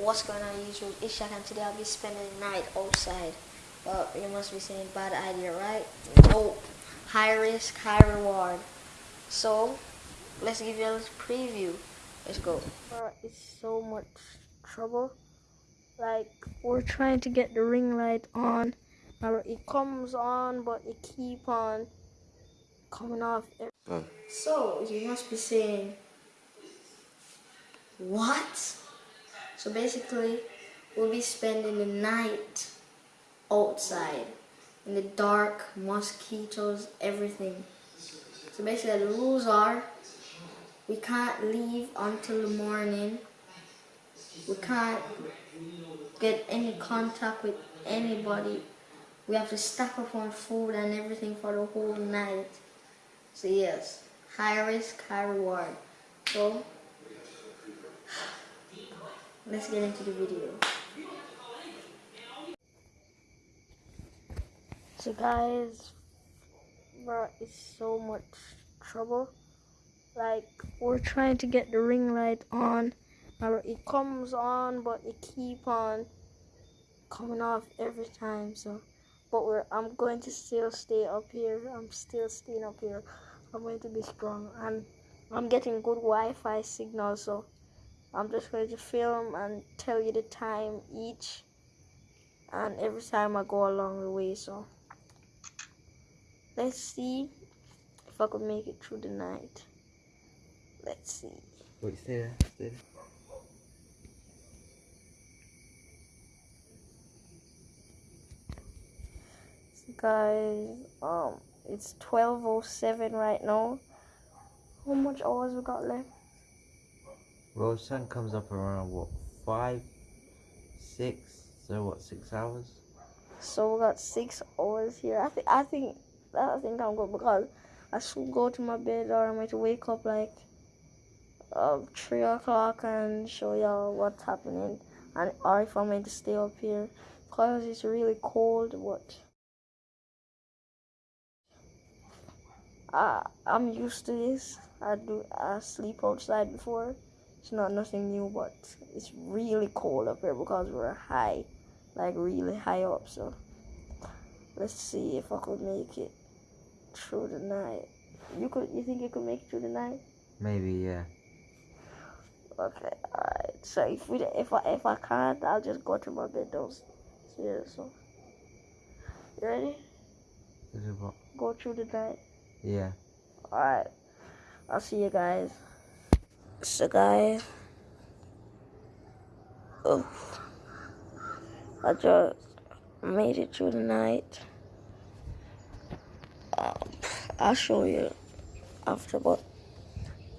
What's going on YouTube? It's Shaq and today I'll be spending the night outside. Well, you must be saying bad idea, right? No. High risk, high reward. So, let's give you a little preview. Let's go. Uh, it's so much trouble. Like, we're trying to get the ring light on. It comes on, but it keep on coming off. Oh. So, you must be saying, what? So basically, we'll be spending the night outside in the dark, mosquitoes, everything. So basically, the rules are we can't leave until the morning. We can't get any contact with anybody. We have to stack up on food and everything for the whole night. So yes, high risk, high reward. So let's get into the video. So guys, bro, it's so much trouble. Like, we're trying to get the ring light on. Now It comes on, but it keep on coming off every time. So, but we're, I'm going to still stay up here. I'm still staying up here. I'm going to be strong. And I'm getting good Wi-Fi signal, so I'm just going to film and tell you the time each and every time I go along the way so. Let's see if I could make it through the night. Let's see. Wait stay there stay there so guys um it's 1207 right now. How much hours we got left sun comes up around what five, six. So what, six hours? So we got six hours here. I think I think I think I'm good because I should go to my bed or I might wake up like uh, three o'clock and show y'all what's happening and or if meant to stay up here because it's really cold. What? I I'm used to this. I do I sleep outside before. It's not nothing new, but it's really cold up here because we're high, like really high up. So let's see if I could make it through the night. You could? You think you could make it through the night? Maybe, yeah. Okay, alright. So if we, if I, if I can't, I'll just go to my bed downstairs. So you ready? Go through the night. Yeah. Alright. I'll see you guys. So guys, oh, I just made it through the night. Um, I'll show you after, but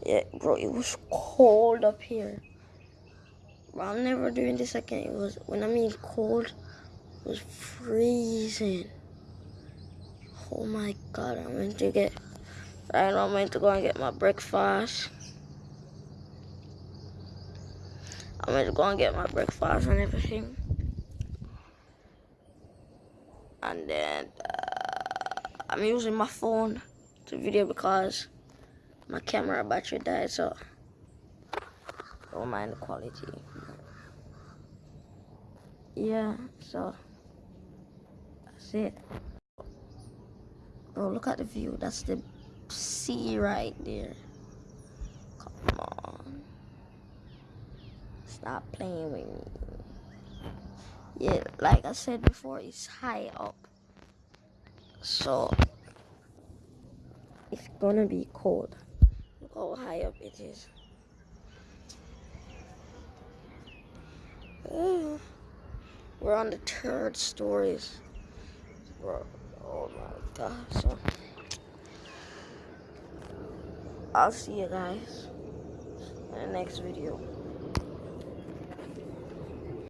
yeah, bro, it was cold up here. Bro, I'm never doing this again. It was, when I mean cold, it was freezing. Oh my god, I'm meant to get, now I'm meant to go and get my breakfast. I'm gonna go and get my breakfast and everything. And then uh, I'm using my phone to video because my camera battery died, so don't mind the quality. Yeah, so that's it. Bro, look at the view. That's the sea right there. Stop playing with me. Yeah, like I said before, it's high up. So, it's gonna be cold. Look how high up it is. Uh, we're on the third stories. Bro, oh my god. So, I'll see you guys in the next video.